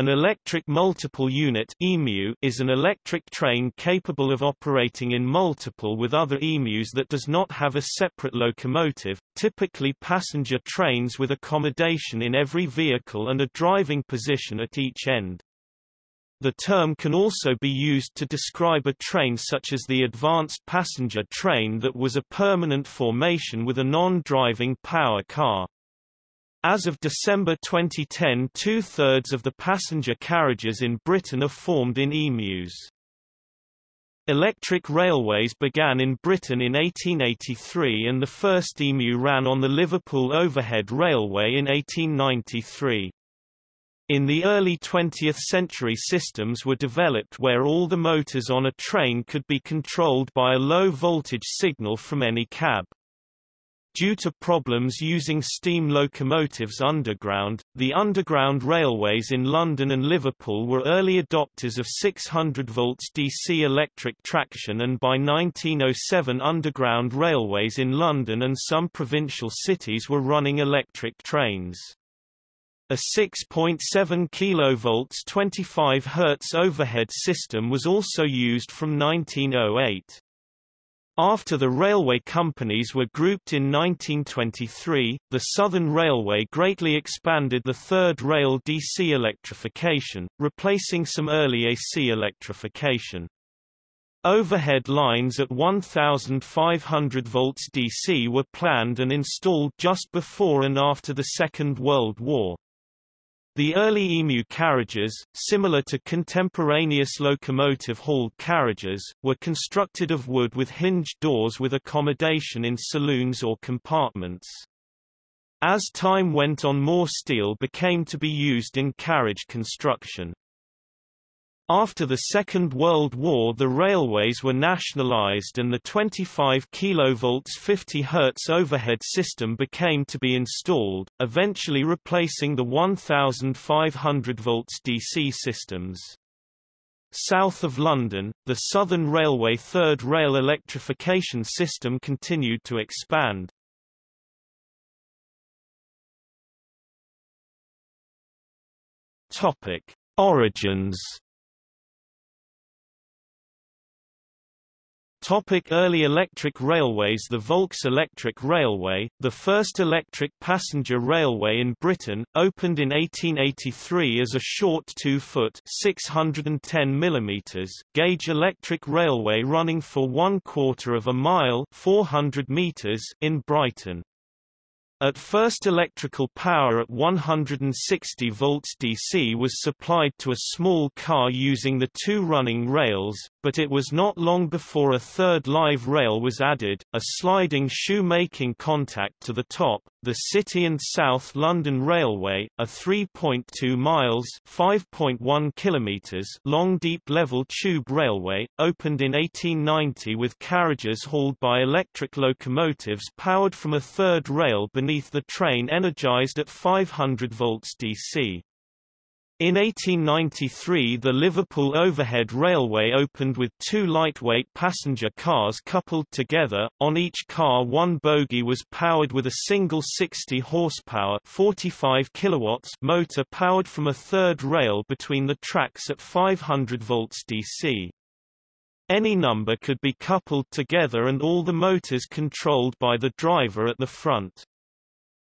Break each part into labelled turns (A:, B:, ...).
A: An electric multiple unit EMU is an electric train capable of operating in multiple with other EMUs that does not have a separate locomotive, typically passenger trains with accommodation in every vehicle and a driving position at each end. The term can also be used to describe a train such as the advanced passenger train that was a permanent formation with a non-driving power car. As of December 2010 two-thirds of the passenger carriages in Britain are formed in EMUs. Electric railways began in Britain in 1883 and the first EMU ran on the Liverpool Overhead Railway in 1893. In the early 20th century systems were developed where all the motors on a train could be controlled by a low-voltage signal from any cab. Due to problems using steam locomotives underground, the Underground Railways in London and Liverpool were early adopters of 600 volts DC electric traction and by 1907 Underground Railways in London and some provincial cities were running electric trains. A 6.7 kV 25 Hz overhead system was also used from 1908. After the railway companies were grouped in 1923, the Southern Railway greatly expanded the third rail DC electrification, replacing some early AC electrification. Overhead lines at 1,500 volts DC were planned and installed just before and after the Second World War. The early EMU carriages, similar to contemporaneous locomotive-hauled carriages, were constructed of wood with hinged doors with accommodation in saloons or compartments. As time went on more steel became to be used in carriage construction. After the Second World War the railways were nationalized and the 25 kV 50 Hz overhead system became to be installed, eventually replacing the 1500 volts DC systems. South of London, the Southern Railway third rail electrification system continued to expand. Origins Topic early electric railways The Volks Electric Railway, the first electric passenger railway in Britain, opened in 1883 as a short 2-foot mm gauge electric railway running for one quarter of a mile 400 meters in Brighton. At first electrical power at 160 volts DC was supplied to a small car using the two running rails, but it was not long before a third live rail was added, a sliding shoe-making contact to the top. The City and South London Railway, a 3.2 miles (5.1 kilometers) long deep-level tube railway, opened in 1890 with carriages hauled by electric locomotives powered from a third rail beneath the train energized at 500 volts DC. In 1893 the Liverpool Overhead Railway opened with two lightweight passenger cars coupled together, on each car one bogie was powered with a single 60 horsepower 45 kilowatts motor powered from a third rail between the tracks at 500 volts DC. Any number could be coupled together and all the motors controlled by the driver at the front.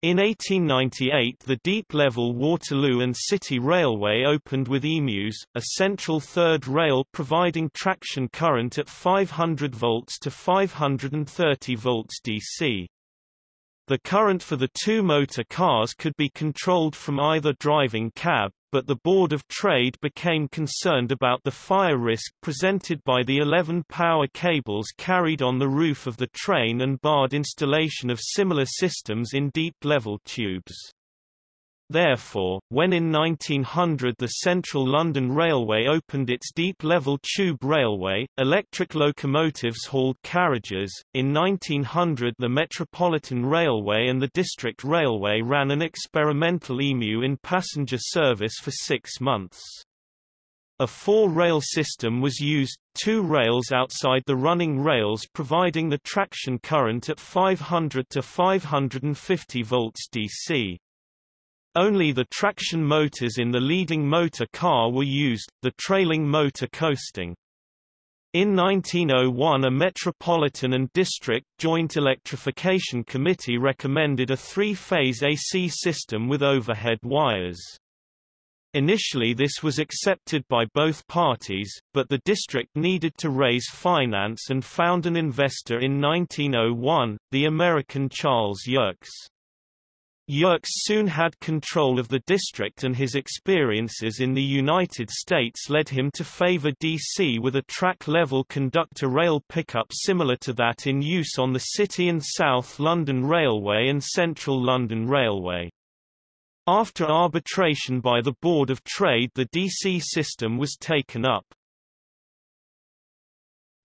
A: In 1898 the deep-level Waterloo and City Railway opened with EMUs, a central third rail providing traction current at 500 volts to 530 volts DC. The current for the two motor cars could be controlled from either driving cab, but the Board of Trade became concerned about the fire risk presented by the 11 power cables carried on the roof of the train and barred installation of similar systems in deep-level tubes. Therefore, when in 1900 the Central London Railway opened its deep-level tube railway, electric locomotives hauled carriages. In 1900 the Metropolitan Railway and the District Railway ran an experimental EMU in passenger service for six months. A four-rail system was used, two rails outside the running rails providing the traction current at 500 to 550 volts DC. Only the traction motors in the leading motor car were used, the trailing motor coasting. In 1901 a Metropolitan and District Joint Electrification Committee recommended a three-phase AC system with overhead wires. Initially this was accepted by both parties, but the district needed to raise finance and found an investor in 1901, the American Charles Yerkes. Yerkes soon had control of the district and his experiences in the United States led him to favor DC with a track-level conductor rail pickup similar to that in use on the City and South London Railway and Central London Railway. After arbitration by the Board of Trade the DC system was taken up.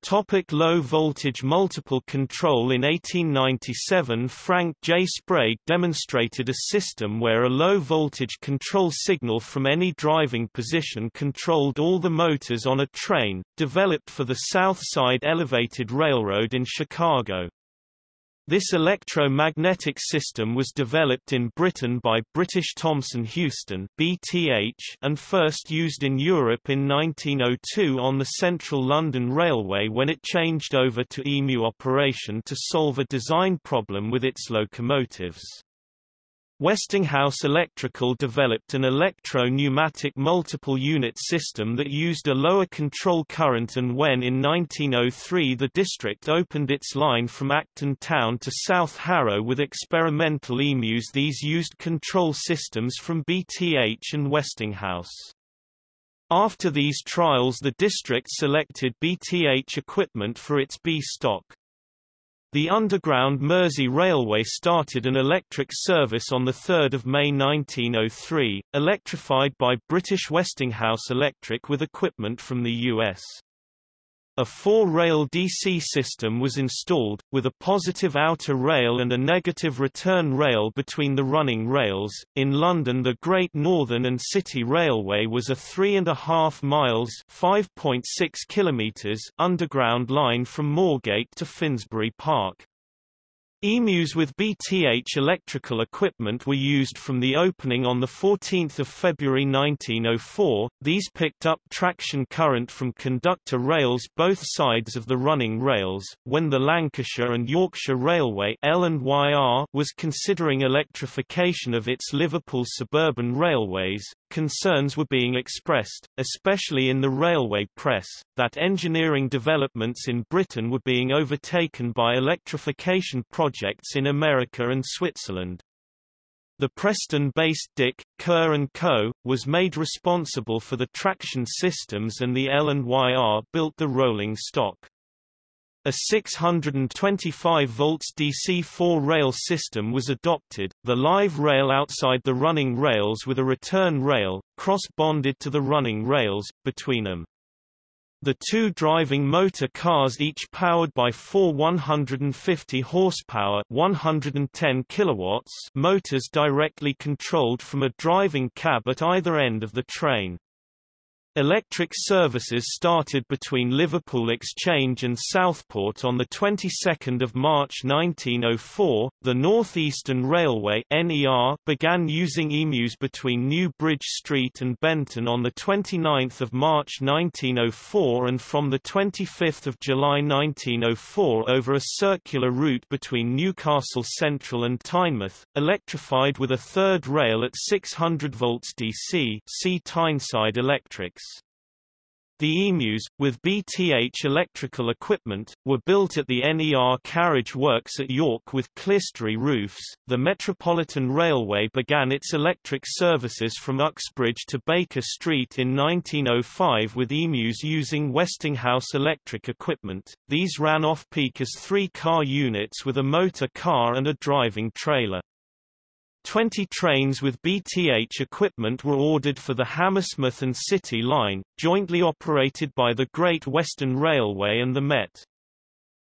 A: Topic low voltage multiple control In 1897 Frank J. Sprague demonstrated a system where a low voltage control signal from any driving position controlled all the motors on a train, developed for the South Side Elevated Railroad in Chicago. This electromagnetic system was developed in Britain by British Thomson Houston and first used in Europe in 1902 on the Central London Railway when it changed over to EMU operation to solve a design problem with its locomotives. Westinghouse Electrical developed an electro-pneumatic multiple unit system that used a lower control current and when in 1903 the district opened its line from Acton Town to South Harrow with experimental EMUs these used control systems from BTH and Westinghouse. After these trials the district selected BTH equipment for its B stock. The Underground Mersey Railway started an electric service on 3 May 1903, electrified by British Westinghouse Electric with equipment from the U.S. A four-rail DC system was installed, with a positive outer rail and a negative return rail between the running rails. In London the Great Northern and City Railway was a three and a half miles (5.6 kilometers) underground line from Moorgate to Finsbury Park. EMUs with BTH electrical equipment were used from the opening on 14 February 1904, these picked up traction current from conductor rails both sides of the running rails. When the Lancashire and Yorkshire Railway was considering electrification of its Liverpool suburban railways, concerns were being expressed, especially in the railway press, that engineering developments in Britain were being overtaken by electrification projects in America and Switzerland. The Preston-based Dick, Kerr & Co., was made responsible for the traction systems and the L&YR built the rolling stock. A 625 volts DC-4 rail system was adopted, the live rail outside the running rails with a return rail, cross-bonded to the running rails, between them. The two driving motor cars each powered by four 150 horsepower 110 kilowatts motors directly controlled from a driving cab at either end of the train. Electric services started between Liverpool Exchange and Southport on the 22nd of March 1904. The North Eastern Railway (NER) began using EMUs between New Bridge Street and Benton on the 29th of March 1904 and from the 25th of July 1904 over a circular route between Newcastle Central and Tynemouth, electrified with a third rail at 600 volts DC. See Tyneside Electrics. The EMUs, with BTH electrical equipment, were built at the NER carriage works at York with clerestory roofs. The Metropolitan Railway began its electric services from Uxbridge to Baker Street in 1905 with EMUs using Westinghouse electric equipment. These ran off-peak as three-car units with a motor car and a driving trailer. Twenty trains with BTH equipment were ordered for the Hammersmith and City line, jointly operated by the Great Western Railway and the Met.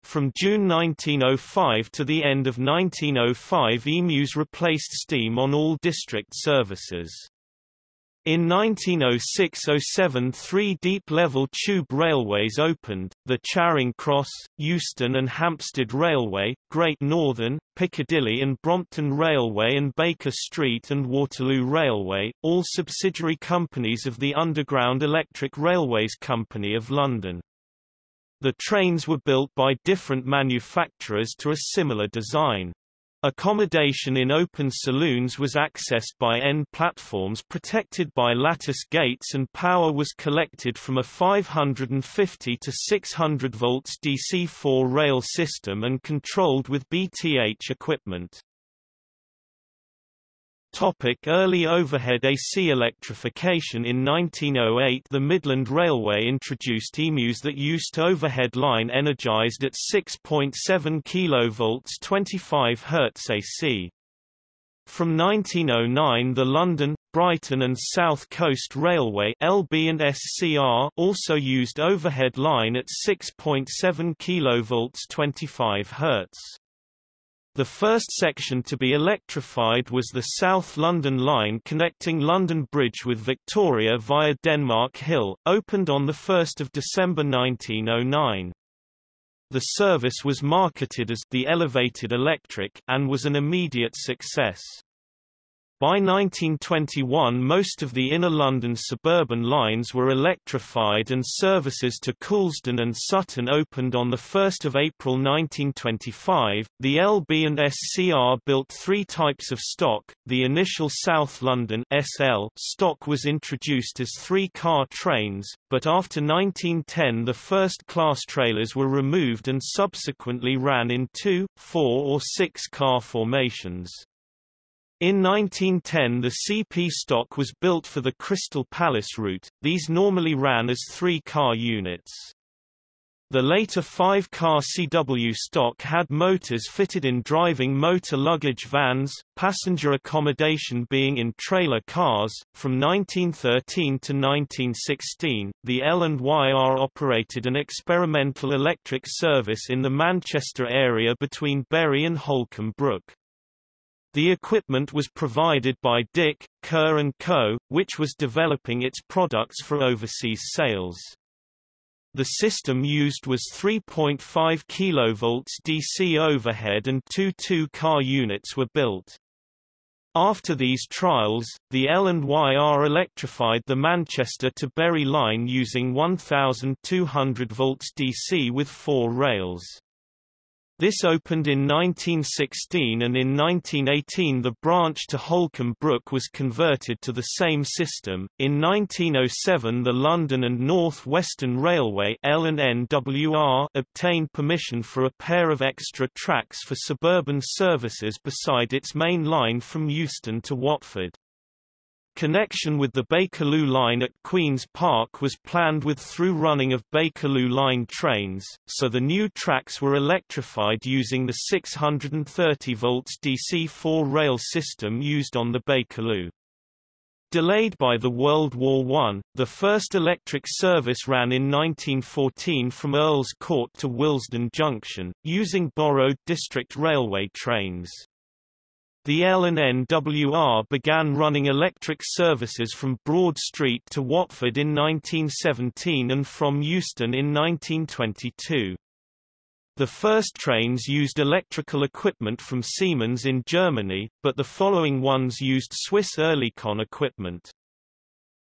A: From June 1905 to the end of 1905 EMUs replaced steam on all district services. In 1906–07 three deep-level tube railways opened, the Charing Cross, Euston and Hampstead Railway, Great Northern, Piccadilly and Brompton Railway and Baker Street and Waterloo Railway, all subsidiary companies of the Underground Electric Railways Company of London. The trains were built by different manufacturers to a similar design. Accommodation in open saloons was accessed by end platforms protected by lattice gates and power was collected from a 550 to 600 volts DC-4 rail system and controlled with BTH equipment. Topic early overhead AC electrification In 1908 the Midland Railway introduced EMUs that used overhead line energized at 6.7 kV 25 Hz AC. From 1909 the London, Brighton and South Coast Railway LB and SCR also used overhead line at 6.7 kV 25 Hz. The first section to be electrified was the South London line connecting London Bridge with Victoria via Denmark Hill, opened on 1 December 1909. The service was marketed as the Elevated Electric and was an immediate success. By 1921 most of the inner London suburban lines were electrified and services to Coulsdon and Sutton opened on 1 April 1925. The LB and SCR built three types of stock. The initial South London SL stock was introduced as three-car trains, but after 1910 the first-class trailers were removed and subsequently ran in two, four or six-car formations. In 1910 the CP stock was built for the Crystal Palace route, these normally ran as three-car units. The later five-car CW stock had motors fitted in driving motor luggage vans, passenger accommodation being in trailer cars. From 1913 to 1916, the L&YR operated an experimental electric service in the Manchester area between Bury and Holcombe Brook. The equipment was provided by Dick, Kerr & Co., which was developing its products for overseas sales. The system used was 3.5 kV DC overhead and two two-car units were built. After these trials, the L&YR electrified the Manchester to Bury line using 1200 volts DC with four rails. This opened in 1916 and in 1918 the branch to Holcombe Brook was converted to the same system. In 1907 the London and North Western Railway L&NWR obtained permission for a pair of extra tracks for suburban services beside its main line from Euston to Watford. Connection with the Bakerloo line at Queen's Park was planned with through running of Bakerloo line trains, so the new tracks were electrified using the 630 volts DC-4 rail system used on the Bakerloo. Delayed by the World War I, the first electric service ran in 1914 from Earl's Court to Willesden Junction, using borrowed District Railway trains. The L&NWR began running electric services from Broad Street to Watford in 1917 and from Euston in 1922. The first trains used electrical equipment from Siemens in Germany, but the following ones used Swiss Oerlikon equipment.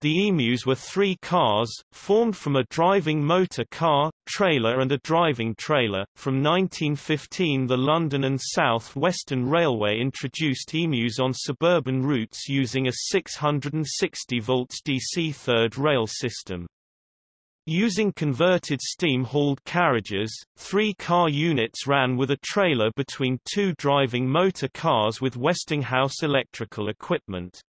A: The emus were three cars, formed from a driving motor car, trailer and a driving trailer. From 1915 the London and South Western Railway introduced emus on suburban routes using a 660 volts DC third rail system. Using converted steam-hauled carriages, three car units ran with a trailer between two driving motor cars with Westinghouse electrical equipment.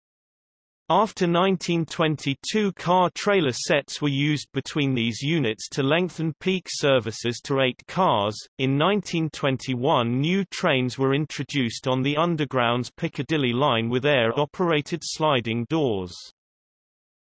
A: After 1922 car-trailer sets were used between these units to lengthen peak services to eight cars. In 1921 new trains were introduced on the Underground's Piccadilly line with air-operated sliding doors.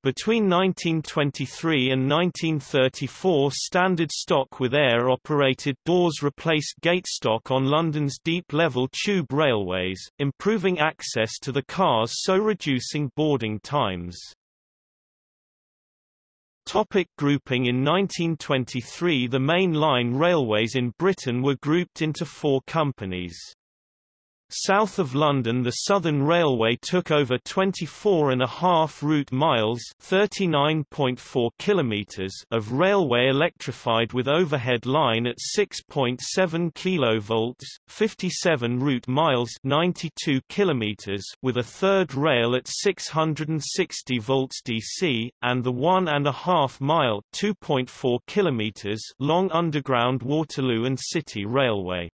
A: Between 1923 and 1934 standard stock with air-operated doors replaced gate stock on London's deep-level tube railways, improving access to the cars so reducing boarding times. Topic grouping In 1923 the main line railways in Britain were grouped into four companies. South of London the Southern Railway took over 24 and a half route miles 39.4 kilometers of railway electrified with overhead line at 6.7 kV 57 route miles 92 kilometers with a third rail at 660 volts DC, and the one and a half mile 2.4 kilometers long underground Waterloo and City Railway.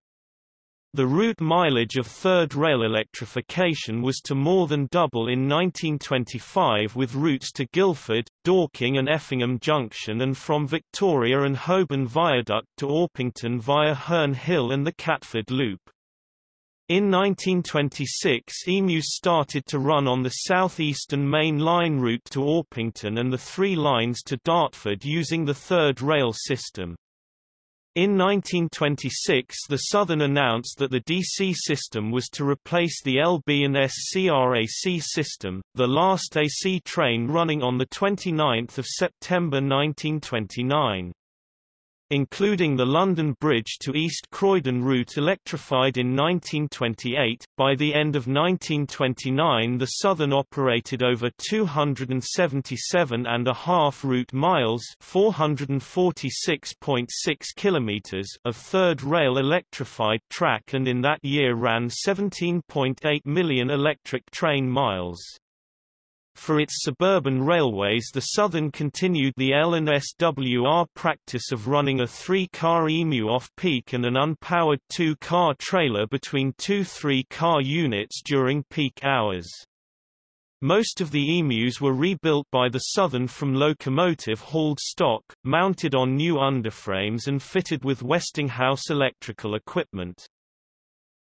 A: The route mileage of third rail electrification was to more than double in 1925 with routes to Guildford, Dorking and Effingham Junction and from Victoria and Holborn Viaduct to Orpington via Herne Hill and the Catford Loop. In 1926 EMUs started to run on the southeastern main line route to Orpington and the three lines to Dartford using the third rail system. In 1926 the Southern announced that the DC system was to replace the LB and SCRAC system, the last AC train running on 29 September 1929 including the London Bridge to East Croydon route electrified in 1928. By the end of 1929 the Southern operated over 277 and a half route miles 446.6 kilometers of third rail electrified track and in that year ran 17.8 million electric train miles. For its suburban railways the Southern continued the L&SWR practice of running a three-car EMU off-peak and an unpowered two-car trailer between two three-car units during peak hours. Most of the EMUs were rebuilt by the Southern from locomotive-hauled stock, mounted on new underframes and fitted with Westinghouse electrical equipment.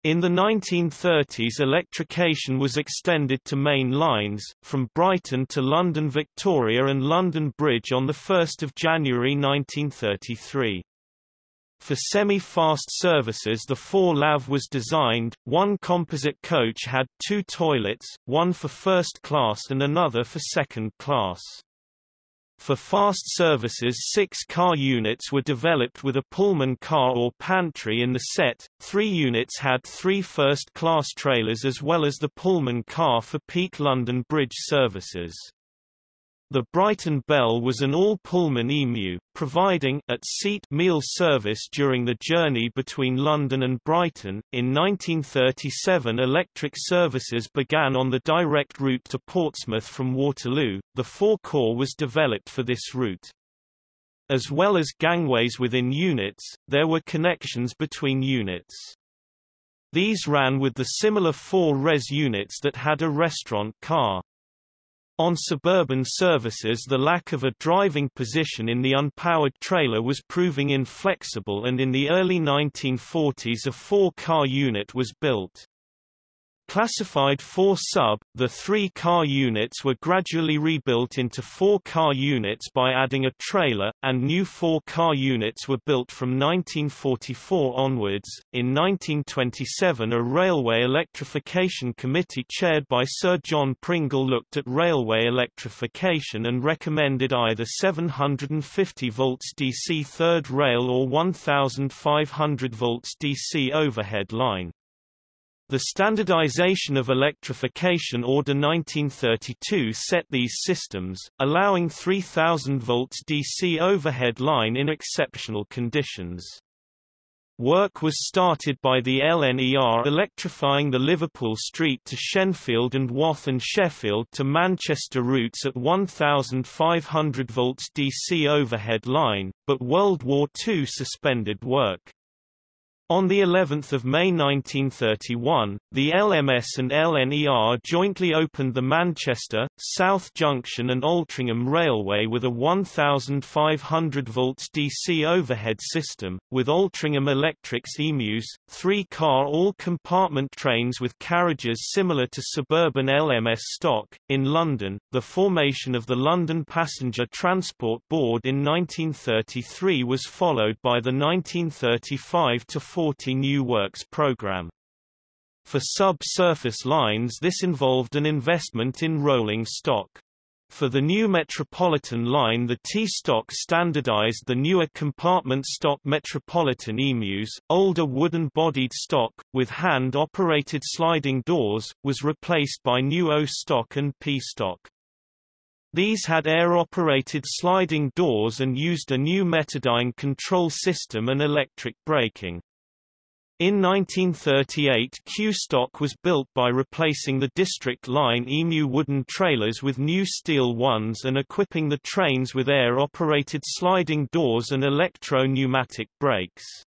A: In the 1930s electrification was extended to main lines, from Brighton to London Victoria and London Bridge on 1 January 1933. For semi-fast services the 4LAV was designed, one composite coach had two toilets, one for first class and another for second class. For fast services six car units were developed with a Pullman car or pantry in the set, three units had three first-class trailers as well as the Pullman car for peak London Bridge services. The Brighton Bell was an all-Pullman EMU, providing at-seat meal service during the journey between London and Brighton. In 1937 electric services began on the direct route to Portsmouth from Waterloo. The 4COR was developed for this route. As well as gangways within units, there were connections between units. These ran with the similar four res units that had a restaurant car. On suburban services the lack of a driving position in the unpowered trailer was proving inflexible and in the early 1940s a four-car unit was built. Classified 4 sub, the three car units were gradually rebuilt into four car units by adding a trailer, and new four car units were built from 1944 onwards. In 1927, a railway electrification committee chaired by Sir John Pringle looked at railway electrification and recommended either 750 volts DC third rail or 1500 volts DC overhead line. The Standardization of Electrification Order 1932 set these systems, allowing 3000 volts DC overhead line in exceptional conditions. Work was started by the LNER electrifying the Liverpool Street to Shenfield and Wath and Sheffield to Manchester routes at 1500 volts DC overhead line, but World War II suspended work. On the 11th of May 1931, the LMS and LNER jointly opened the Manchester, South Junction and Altrincham Railway with a 1,500 volts DC overhead system, with Altrincham Electrics EMUs, three-car all-compartment trains with carriages similar to suburban LMS stock. In London, the formation of the London Passenger Transport Board in 1933 was followed by the 1935 to 40 New Works program. For sub-surface lines this involved an investment in rolling stock. For the new Metropolitan line the T-stock standardized the newer compartment stock Metropolitan emus, older wooden-bodied stock, with hand-operated sliding doors, was replaced by new O-stock and P-stock. These had air-operated sliding doors and used a new Metadyne control system and electric braking. In 1938 Q-stock was built by replacing the District Line EMU wooden trailers with new steel ones and equipping the trains with air-operated sliding doors and electro-pneumatic brakes.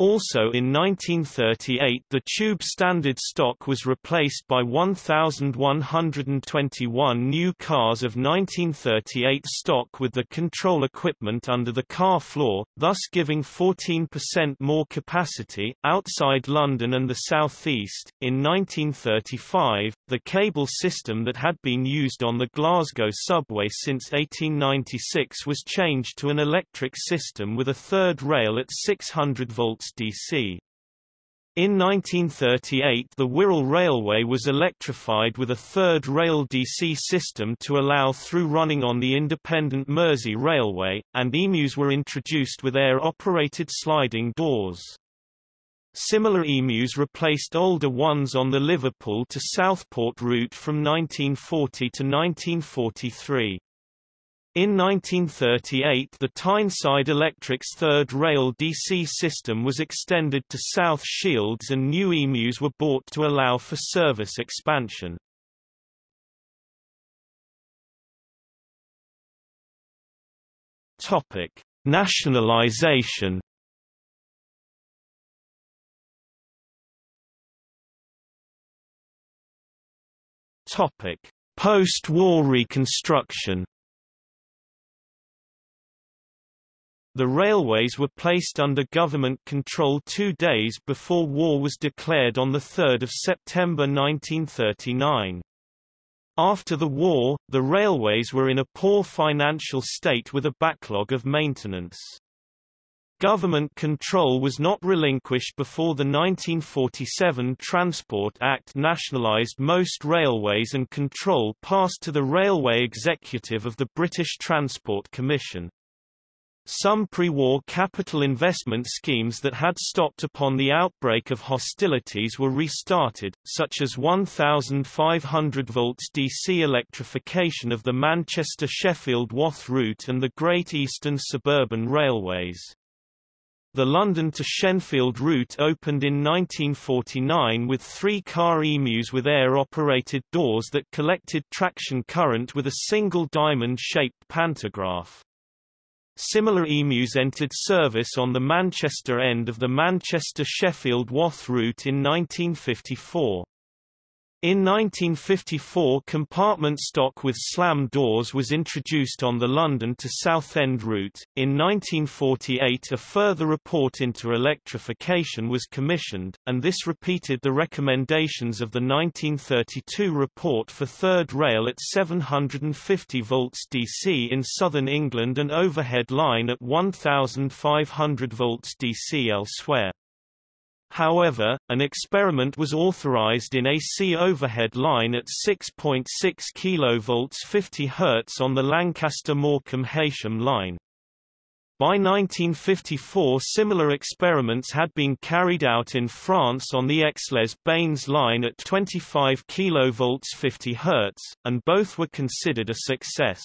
A: Also in 1938 the tube standard stock was replaced by 1,121 new cars of 1938 stock with the control equipment under the car floor, thus giving 14% more capacity. Outside London and the southeast, in 1935, the cable system that had been used on the Glasgow subway since 1896 was changed to an electric system with a third rail at 600 volts DC. In 1938 the Wirral Railway was electrified with a third rail DC system to allow through running on the independent Mersey Railway, and emus were introduced with air-operated sliding doors. Similar emus replaced older ones on the Liverpool to Southport route from 1940 to 1943. In 1938 the Tyneside Electric's third rail DC system was extended to South Shields and new emus were bought to allow for service expansion. Topic: Nationalization. Topic: Post-war reconstruction. The railways were placed under government control two days before war was declared on 3 September 1939. After the war, the railways were in a poor financial state with a backlog of maintenance. Government control was not relinquished before the 1947 Transport Act nationalised most railways and control passed to the Railway Executive of the British Transport Commission. Some pre-war capital investment schemes that had stopped upon the outbreak of hostilities were restarted, such as 1,500 volts DC electrification of the Manchester-Sheffield-Wath route and the Great Eastern Suburban Railways. The London to Shenfield route opened in 1949 with three-car emus with air-operated doors that collected traction current with a single diamond-shaped pantograph. Similar emus entered service on the Manchester end of the Manchester-Sheffield-Wath route in 1954. In 1954 compartment stock with slam doors was introduced on the London to Southend route. In 1948 a further report into electrification was commissioned, and this repeated the recommendations of the 1932 report for third rail at 750 volts DC in southern England and overhead line at 1500 volts DC elsewhere. However, an experiment was authorized in AC overhead line at 6.6 kV 50 Hz on the Lancaster-Morecambe-Heysham line. By 1954 similar experiments had been carried out in France on the Aix-les-Bains line at 25 kV 50 Hz, and both were considered a success.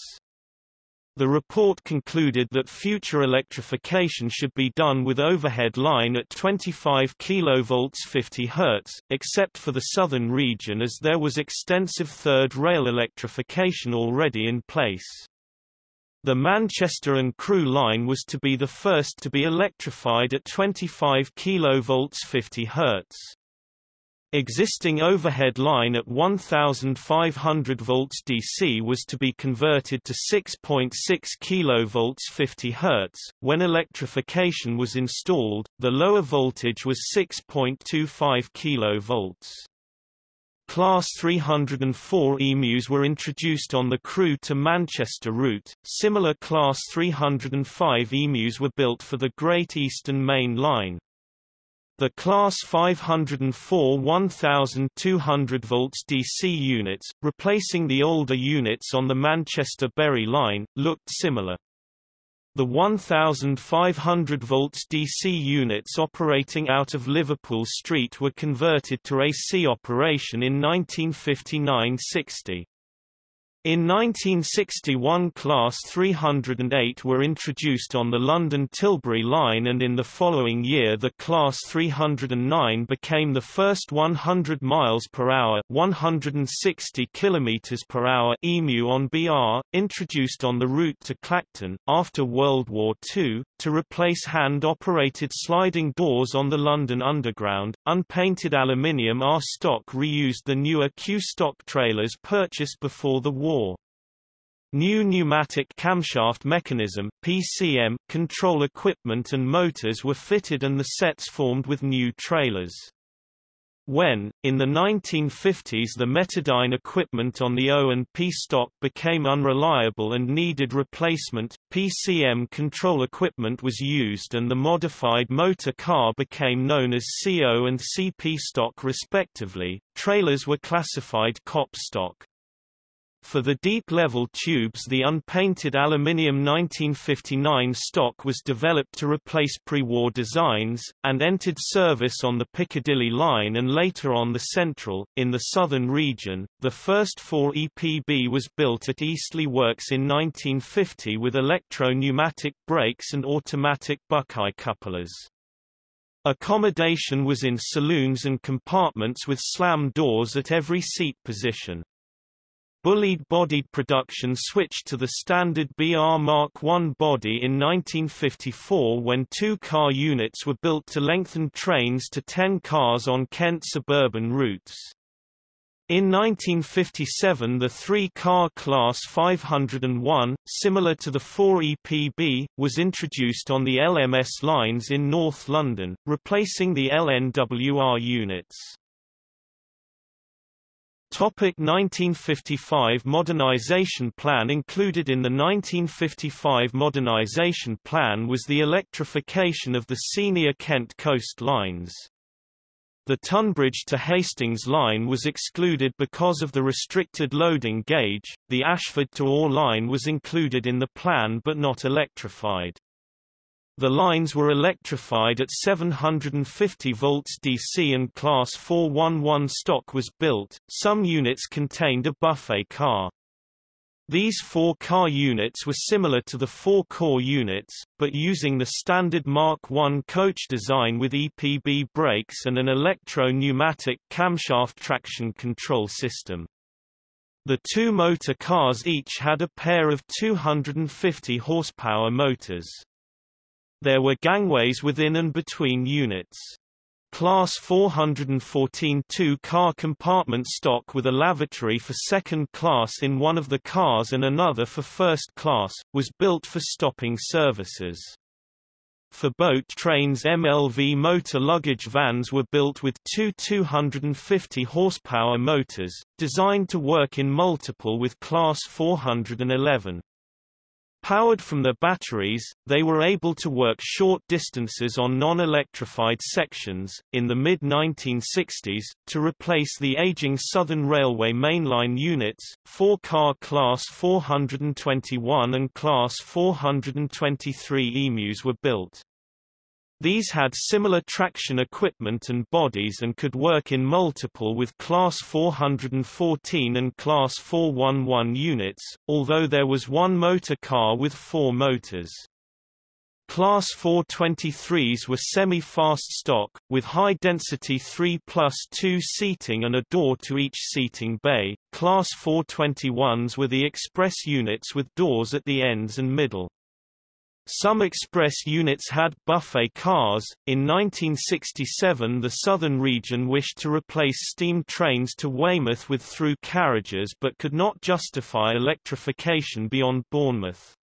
A: The report concluded that future electrification should be done with overhead line at 25 kV 50 Hz, except for the southern region as there was extensive third rail electrification already in place. The Manchester and Crewe line was to be the first to be electrified at 25 kV 50 Hz. Existing overhead line at 1500 volts DC was to be converted to 6.6 kV 50 Hz. When electrification was installed, the lower voltage was 6.25 kV. Class 304 emus were introduced on the Crewe to Manchester route. Similar Class 305 emus were built for the Great Eastern Main Line. The Class 504 1200 volts DC units, replacing the older units on the Manchester-Bury line, looked similar. The 1,500 volts DC units operating out of Liverpool Street were converted to AC operation in 1959–60. In 1961 Class 308 were introduced on the London Tilbury line and in the following year the Class 309 became the first 100 miles per hour 160 kilometers per hour EMU on BR, introduced on the route to Clacton, after World War II, to replace hand-operated sliding doors on the London Underground. Unpainted aluminium R stock reused the newer Q stock trailers purchased before the war New pneumatic camshaft mechanism PCM, control equipment and motors were fitted and the sets formed with new trailers. When, in the 1950s the Metadyne equipment on the O and P stock became unreliable and needed replacement, PCM control equipment was used and the modified motor car became known as CO and CP stock respectively. Trailers were classified COP stock. For the deep-level tubes the unpainted aluminium 1959 stock was developed to replace pre-war designs, and entered service on the Piccadilly line and later on the Central. In the southern region, the first 4 EPB was built at Eastleigh Works in 1950 with electro-pneumatic brakes and automatic Buckeye couplers. Accommodation was in saloons and compartments with slam doors at every seat position. Bulleid-bodied production switched to the standard BR Mark I body in 1954 when two car units were built to lengthen trains to 10 cars on Kent suburban routes. In 1957 the three-car Class 501, similar to the 4 EPB, was introduced on the LMS lines in North London, replacing the LNWR units. Topic 1955 Modernisation Plan Included in the 1955 Modernisation Plan was the electrification of the senior Kent coast lines. The Tonbridge to Hastings line was excluded because of the restricted loading gauge, the Ashford to Ore line was included in the plan but not electrified. The lines were electrified at 750 volts DC and Class 411 stock was built. Some units contained a buffet car. These four-car units were similar to the four-core units, but using the standard Mark I coach design with EPB brakes and an electro-pneumatic camshaft traction control system. The two motor cars each had a pair of 250 horsepower motors. There were gangways within and between units. Class 414 two-car compartment stock with a lavatory for second class in one of the cars and another for first class, was built for stopping services. For boat trains MLV motor luggage vans were built with two 250 horsepower motors, designed to work in multiple with Class 411. Powered from their batteries, they were able to work short distances on non-electrified sections. In the mid-1960s, to replace the aging Southern Railway mainline units, four-car Class 421 and Class 423 EMUs were built. These had similar traction equipment and bodies and could work in multiple with Class 414 and Class 411 units, although there was one motor car with four motors. Class 423s were semi-fast stock, with high-density 3 plus 2 seating and a door to each seating bay. Class 421s were the express units with doors at the ends and middle. Some express units had buffet cars. In 1967, the southern region wished to replace steam trains to Weymouth with through carriages but could not justify electrification beyond Bournemouth.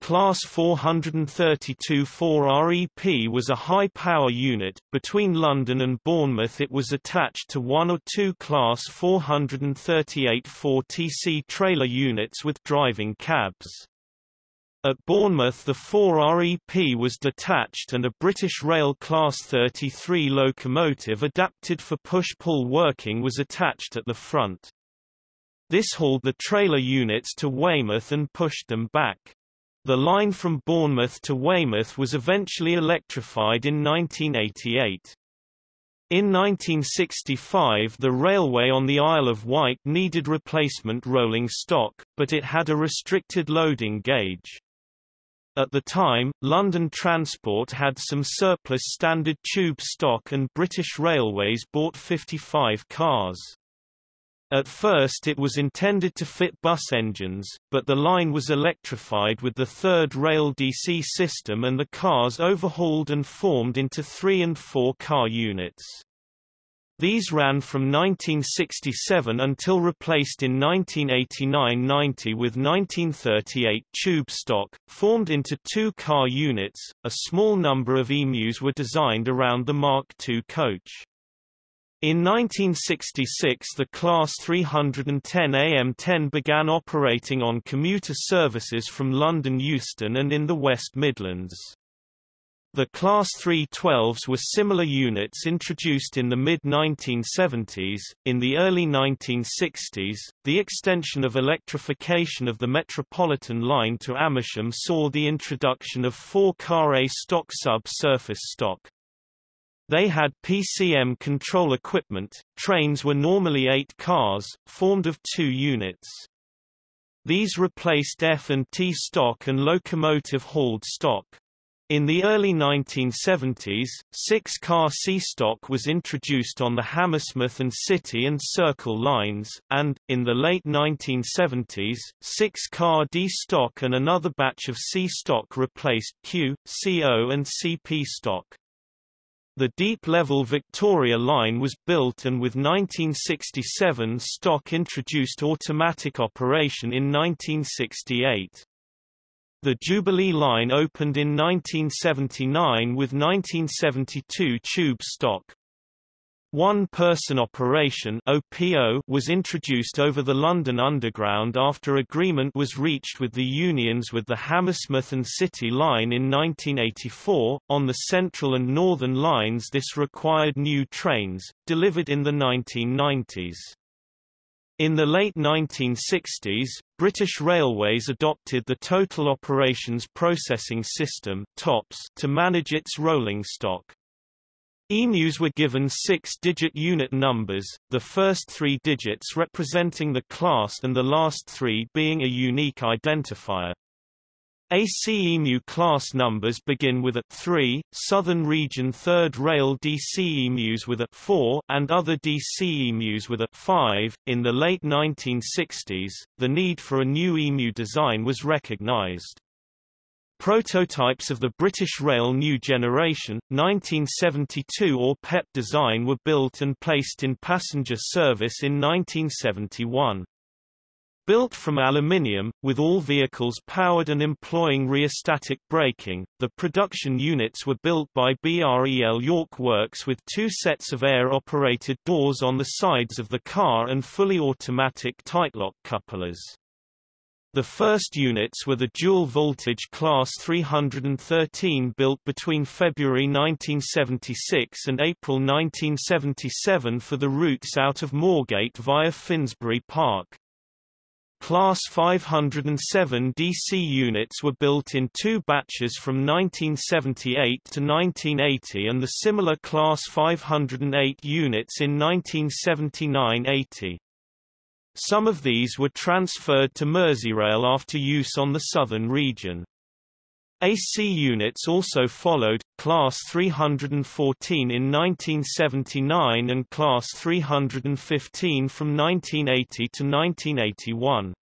A: Class 432 4REP was a high-power unit. Between London and Bournemouth it was attached to one or two Class 438 4TC trailer units with driving cabs. At Bournemouth the 4REP was detached and a British Rail Class 33 locomotive adapted for push-pull working was attached at the front. This hauled the trailer units to Weymouth and pushed them back. The line from Bournemouth to Weymouth was eventually electrified in 1988. In 1965 the railway on the Isle of Wight needed replacement rolling stock, but it had a restricted loading gauge. At the time, London Transport had some surplus standard tube stock and British Railways bought 55 cars. At first it was intended to fit bus engines, but the line was electrified with the third rail DC system and the cars overhauled and formed into three- and four-car units. These ran from 1967 until replaced in 1989–90 with 1938 tube stock, formed into two car units. A small number of emus were designed around the Mark II coach. In 1966 the Class 310 AM10 began operating on commuter services from London Euston and in the West Midlands. The Class 312s were similar units introduced in the mid-1970s. In the early 1960s, the extension of electrification of the Metropolitan line to Amersham saw the introduction of four-car A-stock sub-surface stock. They had PCM control equipment. Trains were normally eight cars, formed of two units. These replaced F and T stock and locomotive hauled stock. In the early 1970s, six-car C-stock was introduced on the Hammersmith and City and Circle lines, and, in the late 1970s, six-car D-stock and another batch of C-stock replaced Q, CO and CP stock. The deep-level Victoria line was built and with 1967 stock introduced automatic operation in 1968. The Jubilee line opened in 1979 with 1972 tube stock. One-person operation OPO was introduced over the London Underground after agreement was reached with the unions with the Hammersmith and City line in 1984. On the Central and Northern lines this required new trains, delivered in the 1990s. In the late 1960s, British Railways adopted the Total Operations Processing System TOPS to manage its rolling stock. EMUs were given six-digit unit numbers, the first three digits representing the class and the last three being a unique identifier. ACEMU class numbers begin with a 3, Southern Region 3rd Rail DCEMUs with a 4, and other DCEMUs with a 5. In the late 1960s, the need for a new EMU design was recognized. Prototypes of the British Rail New Generation, 1972 or PEP design were built and placed in passenger service in 1971. Built from aluminium, with all vehicles powered and employing rheostatic braking, the production units were built by BREL York Works with two sets of air-operated doors on the sides of the car and fully automatic tightlock couplers. The first units were the dual-voltage Class 313 built between February 1976 and April 1977 for the routes out of Moorgate via Finsbury Park. Class 507 DC units were built in two batches from 1978 to 1980 and the similar Class 508 units in 1979–80. Some of these were transferred to Merseyrail after use on the southern region. AC units also followed, Class 314 in 1979 and Class 315 from 1980 to 1981.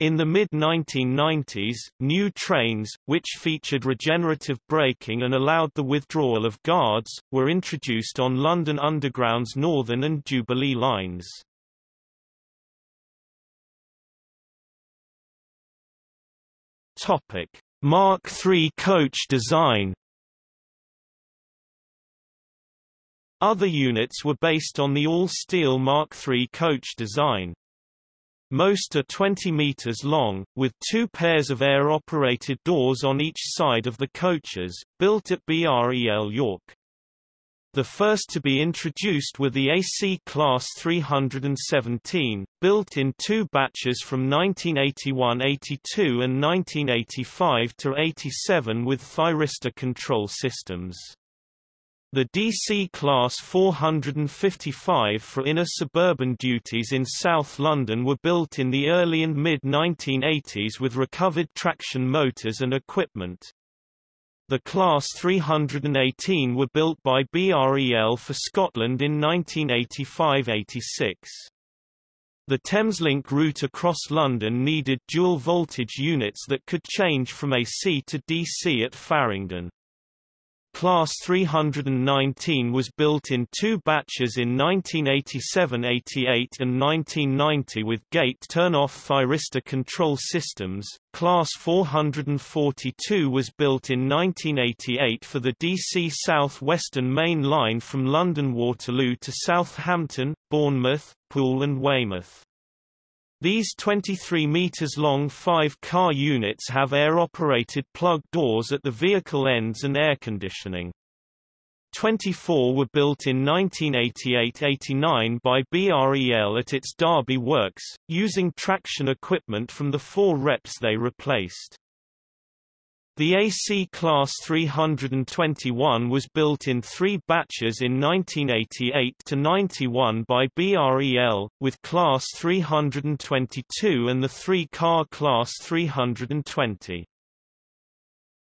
A: In the mid-1990s, new trains, which featured regenerative braking and allowed the withdrawal of guards, were introduced on London Underground's Northern and Jubilee lines. Topic: Mark III coach design Other units were based on the all-steel Mark III coach design. most are 20 meters long, with two pairs of air-operated doors on each side of the coaches, built at BREL York. The first to be introduced were the AC Class 317, built in two batches from 1981–82 and 1985–87 with thyristor control systems. The DC Class 455 for inner suburban duties in South London were built in the early and mid-1980s with recovered traction motors and equipment. The Class 318 were built by BREL for Scotland in 1985–86. The Thameslink route across London needed dual-voltage units that could change from AC to DC at Farringdon. Class 319 was built in two batches in 1987–88 and 1990 with gate turn-off thyristor control systems. Class 442 was built in 1988 for the DC South Western Main Line from London Waterloo to Southampton, Bournemouth, Poole and Weymouth. These 23 meters long five-car units have air-operated plug doors at the vehicle ends and air conditioning. 24 were built in 1988–89 by BREL at its Derby works, using traction equipment from the four reps they replaced. The AC Class 321 was built in three batches in 1988–91 by BREL, with Class 322 and the three-car Class 320.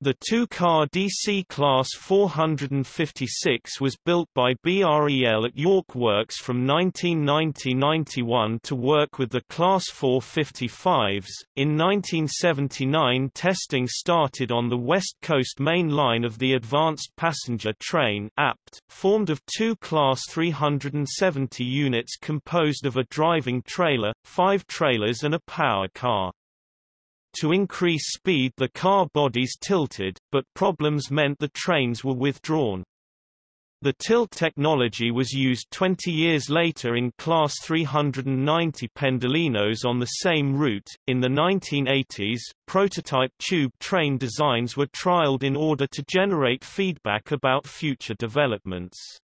A: The two-car DC Class 456 was built by BREL at York Works from 1990–91 to work with the Class 455s. In 1979 testing started on the West Coast Main Line of the Advanced Passenger Train APT, formed of two Class 370 units composed of a driving trailer, five trailers and a power car. To increase speed the car bodies tilted, but problems meant the trains were withdrawn. The tilt technology was used 20 years later in Class 390 Pendolinos on the same route. In the 1980s, prototype tube train designs were trialed in order to generate feedback about future developments.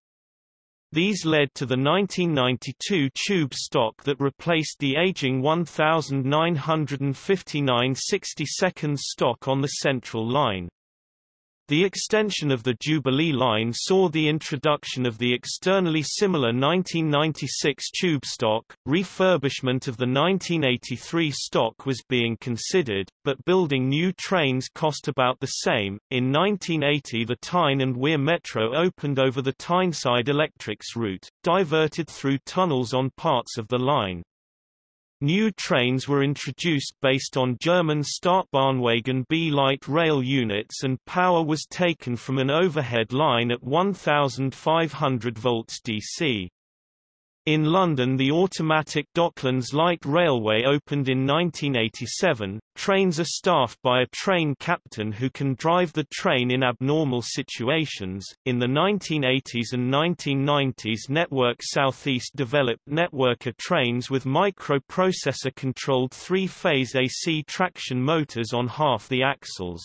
A: These led to the 1992 tube stock that replaced the aging 1959 60 stock on the Central Line. The extension of the Jubilee line saw the introduction of the externally similar 1996 tube stock. Refurbishment of the 1983 stock was being considered, but building new trains cost about the same. In 1980, the Tyne and Wear Metro opened over the Tyneside Electrics route, diverted through tunnels on parts of the line. New trains were introduced based on German Stadtbahnwagen B light rail units and power was taken from an overhead line at 1500 volts DC. In London the automatic Docklands Light Railway opened in 1987. Trains are staffed by a train captain who can drive the train in abnormal situations. In the 1980s and 1990s Network Southeast developed networker trains with microprocessor controlled three-phase AC traction motors on half the axles.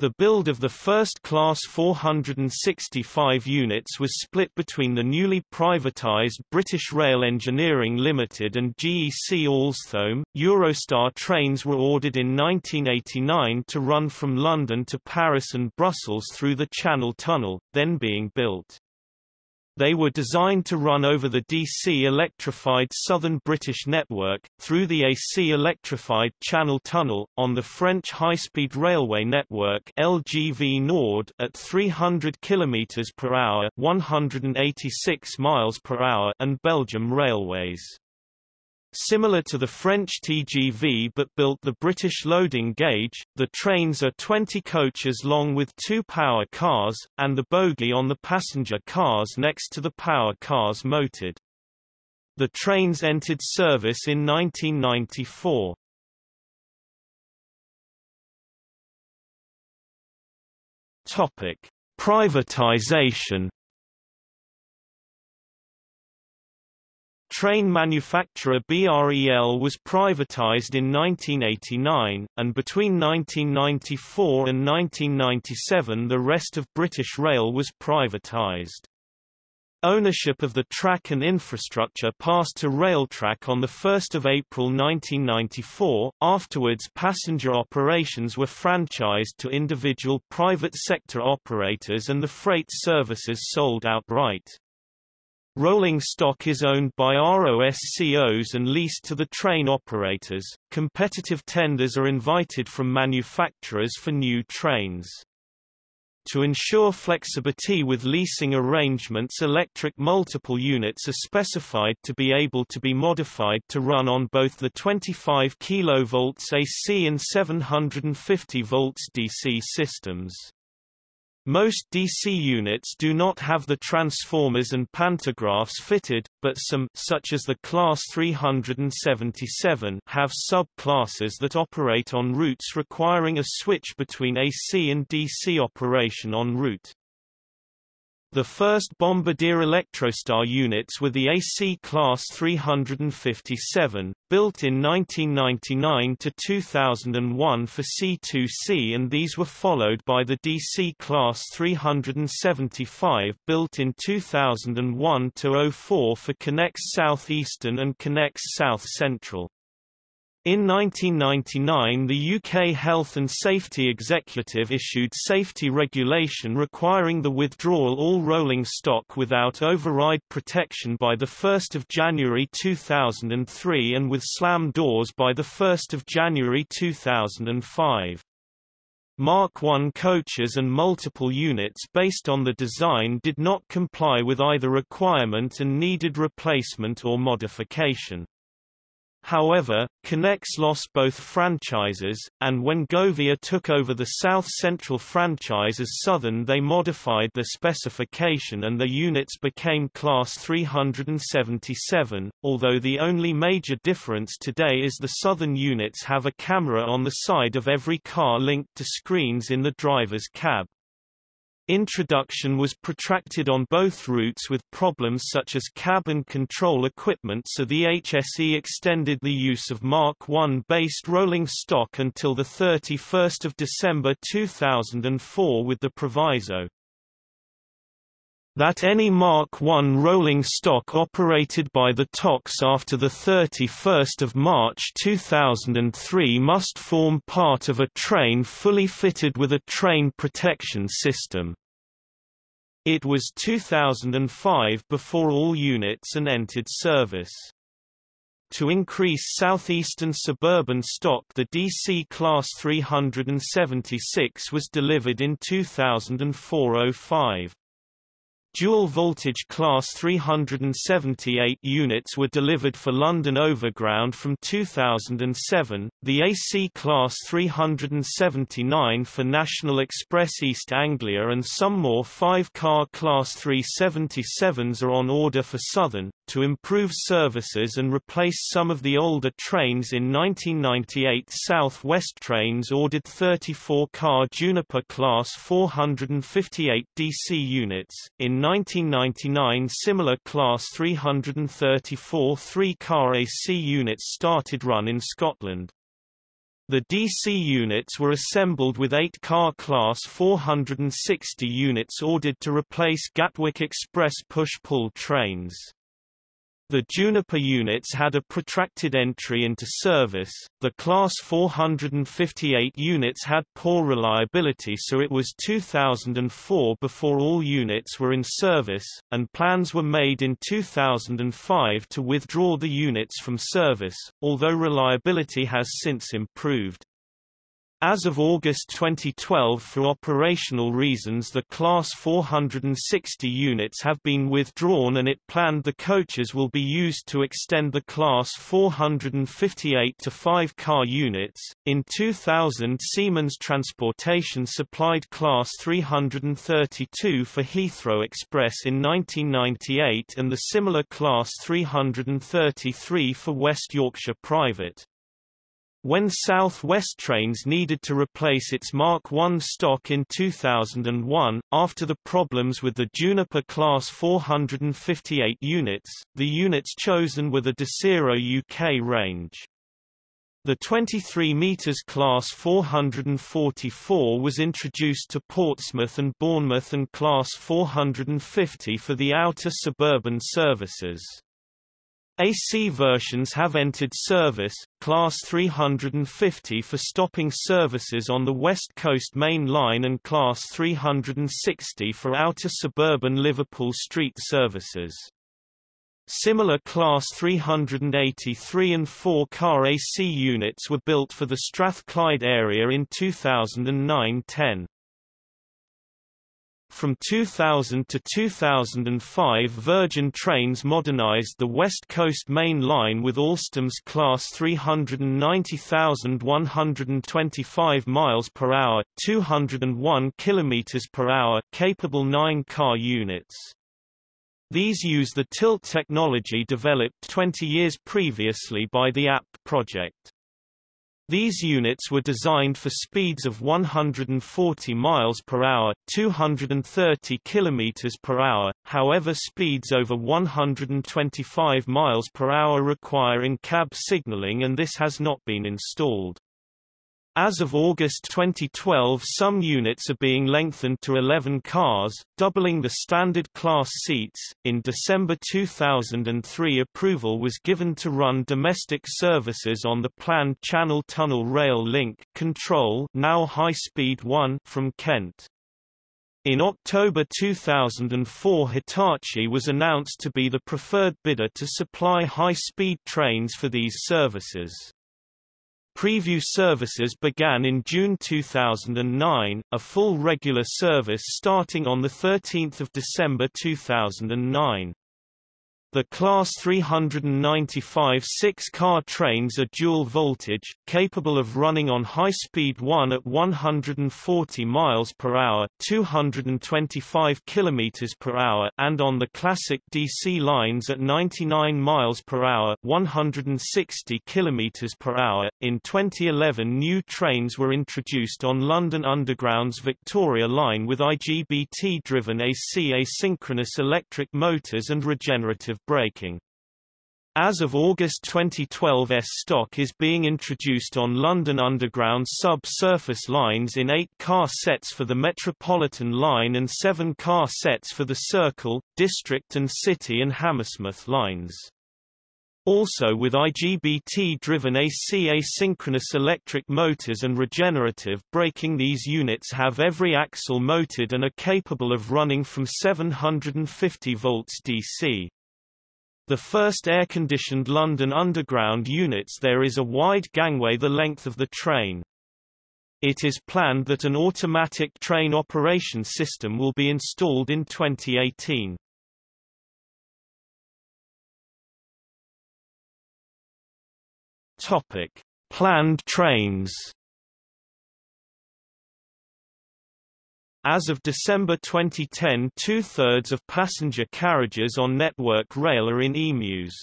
A: The build of the first Class 465 units was split between the newly privatised British Rail Engineering Limited and GEC Alstom. Eurostar trains were ordered in 1989 to run from London to Paris and Brussels through the Channel Tunnel, then being built. They were designed to run over the DC electrified Southern British network, through the AC electrified Channel Tunnel, on the French high-speed railway network LGV Nord at 300 km per hour, 186 miles per hour, and Belgium Railways. Similar to the French TGV but built the British loading gauge, the trains are 20 coaches long with two power cars, and the bogie on the passenger cars next to the power cars moted. The trains entered service in 1994. Topic: Privatization train manufacturer BREL was privatized in 1989, and between 1994 and 1997 the rest of British Rail was privatized. Ownership of the track and infrastructure passed to Railtrack on 1 April 1994, afterwards passenger operations were franchised to individual private sector operators and the freight services sold outright. Rolling stock is owned by ROSCOs and leased to the train operators. Competitive tenders are invited from manufacturers for new trains. To ensure flexibility with leasing arrangements electric multiple units are specified to be able to be modified to run on both the 25 kV AC and 750 volts DC systems. Most DC units do not have the transformers and pantographs fitted, but some such as the Class 377 have sub-classes that operate on routes requiring a switch between AC and DC operation en route. The first Bombardier Electrostar units were the AC Class 357, built in 1999 to 2001 for C2C and these were followed by the DC Class 375 built in 2001 to 04 for Connex Southeastern and Connex South Central. In 1999 the UK Health and Safety Executive issued safety regulation requiring the withdrawal all rolling stock without override protection by 1 January 2003 and with slam doors by 1 January 2005. Mark I coaches and multiple units based on the design did not comply with either requirement and needed replacement or modification. However, Connex lost both franchises, and when Govia took over the South Central franchise as Southern they modified the specification and the units became Class 377, although the only major difference today is the Southern units have a camera on the side of every car linked to screens in the driver's cab. Introduction was protracted on both routes with problems such as cab and control equipment so the HSE extended the use of Mark I-based rolling stock until 31 December 2004 with the proviso that any Mark I rolling stock operated by the TOCs after 31 March 2003 must form part of a train fully fitted with a train protection system. It was 2005 before all units and entered service. To increase southeastern suburban stock the DC Class 376 was delivered in 2004-05. Dual voltage Class 378 units were delivered for London Overground from 2007, the AC Class 379 for National Express East Anglia and some more five-car Class 377s are on order for Southern, to improve services and replace some of the older trains in 1998 South West Trains ordered 34-car Juniper Class 458 DC units, in 1999 similar Class 334 three-car AC units started run in Scotland. The DC units were assembled with 8-car Class 460 units ordered to replace Gatwick Express push-pull trains. The Juniper units had a protracted entry into service, the Class 458 units had poor reliability so it was 2004 before all units were in service, and plans were made in 2005 to withdraw the units from service, although reliability has since improved. As of August 2012 for operational reasons the Class 460 units have been withdrawn and it planned the coaches will be used to extend the Class 458 to 5-car units. In 2000 Siemens Transportation supplied Class 332 for Heathrow Express in 1998 and the similar Class 333 for West Yorkshire Private. When South West Trains needed to replace its Mark I stock in 2001, after the problems with the Juniper Class 458 units, the units chosen were the Desiro UK range. The 23 metres Class 444 was introduced to Portsmouth and Bournemouth and Class 450 for the outer suburban services. AC versions have entered service, Class 350 for stopping services on the West Coast Main Line and Class 360 for outer suburban Liverpool Street services. Similar Class 383 and 4-car AC units were built for the Strathclyde area in 2009-10. From 2000 to 2005 Virgin Trains modernized the West Coast Main Line with Alstom's Class 390,125 miles per hour, 201 kilometers capable 9-car units. These use the tilt technology developed 20 years previously by the AP project. These units were designed for speeds of 140 miles per hour, 230 kilometers per hour. However, speeds over 125 miles per hour require in-cab signaling and this has not been installed. As of August 2012 some units are being lengthened to 11 cars, doubling the standard class seats. In December 2003 approval was given to run domestic services on the planned Channel Tunnel Rail Link Control now High Speed 1 from Kent. In October 2004 Hitachi was announced to be the preferred bidder to supply high-speed trains for these services. Preview services began in June 2009, a full regular service starting on 13 December 2009. The Class 395 six-car trains are dual-voltage, capable of running on high-speed 1 at 140 miles per hour, 225 kilometers per hour, and on the classic DC lines at 99 miles per hour, 160 kilometers per hour. In 2011, new trains were introduced on London Underground's Victoria line with IGBT-driven AC asynchronous electric motors and regenerative braking. As of August 2012 S-Stock is being introduced on London Underground sub-surface lines in 8-car sets for the Metropolitan line and 7-car sets for the Circle, District and City and Hammersmith lines. Also with IGBT-driven AC asynchronous electric motors and regenerative braking these units have every axle motored and are capable of running from 750 volts DC. The first air-conditioned London Underground units there is a wide gangway the length of the train. It is planned that an automatic train operation system will be installed in 2018. Topic: Planned trains. As of December 2010 two-thirds of passenger carriages on Network Rail are in EMUs.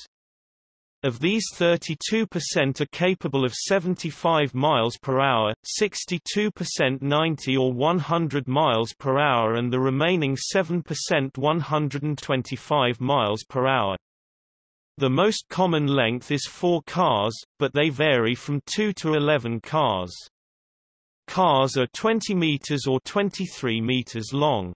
A: Of these 32% are capable of 75 miles per hour, 62% 90 or 100 miles per hour and the remaining 7% 125 miles per hour. The most common length is 4 cars, but they vary from 2 to 11 cars. Cars are 20 meters or 23 meters long.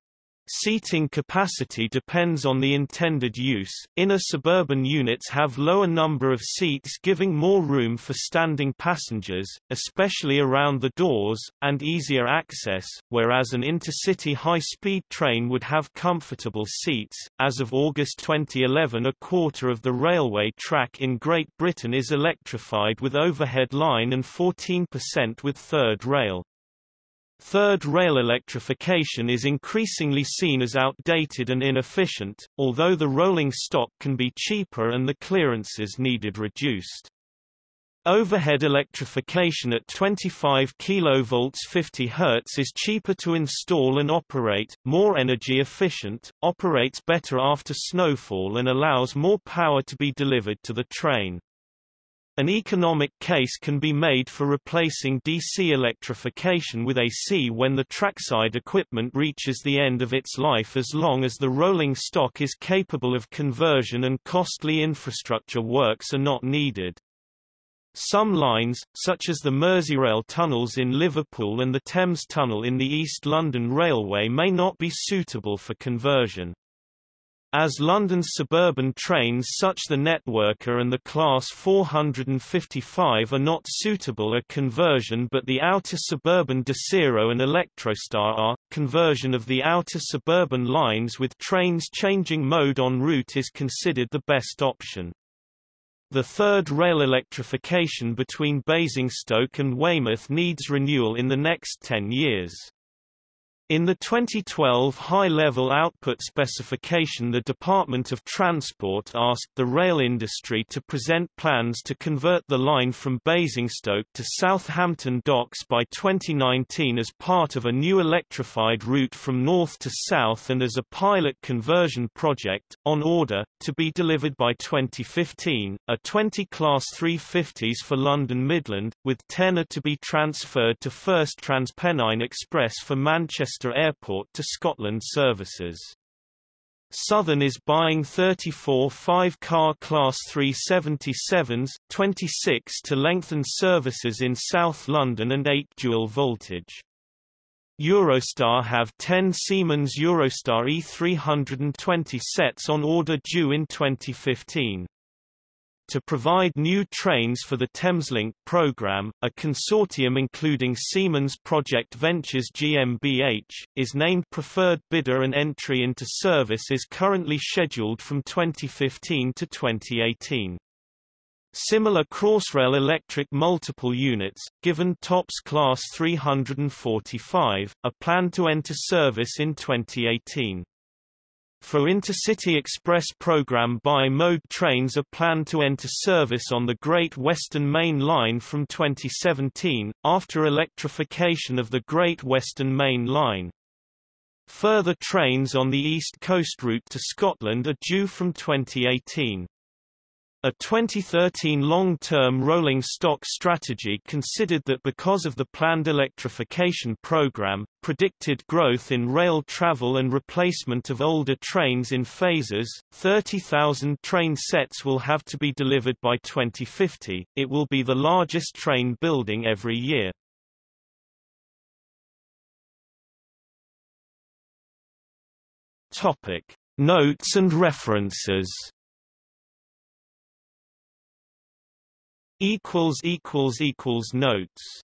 A: Seating capacity depends on the intended use. Inner suburban units have lower number of seats giving more room for standing passengers, especially around the doors, and easier access, whereas an intercity high-speed train would have comfortable seats. As of August 2011 a quarter of the railway track in Great Britain is electrified with overhead line and 14% with third rail. Third rail electrification is increasingly seen as outdated and inefficient, although the rolling stock can be cheaper and the clearances needed reduced. Overhead electrification at 25 kV 50 Hz is cheaper to install and operate, more energy efficient, operates better after snowfall and allows more power to be delivered to the train. An economic case can be made for replacing DC electrification with AC when the trackside equipment reaches the end of its life as long as the rolling stock is capable of conversion and costly infrastructure works are not needed. Some lines, such as the Merseyrail tunnels in Liverpool and the Thames Tunnel in the East London Railway may not be suitable for conversion. As London's suburban trains such the Networker and the Class 455 are not suitable a conversion but the outer suburban Desiro and Electrostar are, conversion of the outer suburban lines with trains changing mode en route is considered the best option. The third rail electrification between Basingstoke and Weymouth needs renewal in the next 10 years. In the 2012 high-level output specification the Department of Transport asked the rail industry to present plans to convert the line from Basingstoke to Southampton Docks by 2019 as part of a new electrified route from north to south and as a pilot conversion project, on order, to be delivered by 2015, a 20 Class 350s for London Midland, with 10 are to be transferred to First Transpennine Express for Manchester Manchester Airport to Scotland services. Southern is buying 34 five-car Class 377s, 26 to lengthen services in South London and 8 dual voltage. Eurostar have 10 Siemens Eurostar E320 sets on order due in 2015 to provide new trains for the Thameslink program, a consortium including Siemens Project Ventures GmbH, is named preferred bidder and entry into service is currently scheduled from 2015 to 2018. Similar Crossrail electric multiple units, given TOPS Class 345, are planned to enter service in 2018. For Intercity Express program bi-mode trains are planned to enter service on the Great Western Main Line from 2017, after electrification of the Great Western Main Line. Further trains on the East Coast route to Scotland are due from 2018. A 2013 long-term rolling stock strategy considered that because of the planned electrification program, predicted growth in rail travel and replacement of older trains in phases, 30,000 train sets will have to be delivered by 2050. It will be the largest train building every year. Topic: Notes and references equals equals equals notes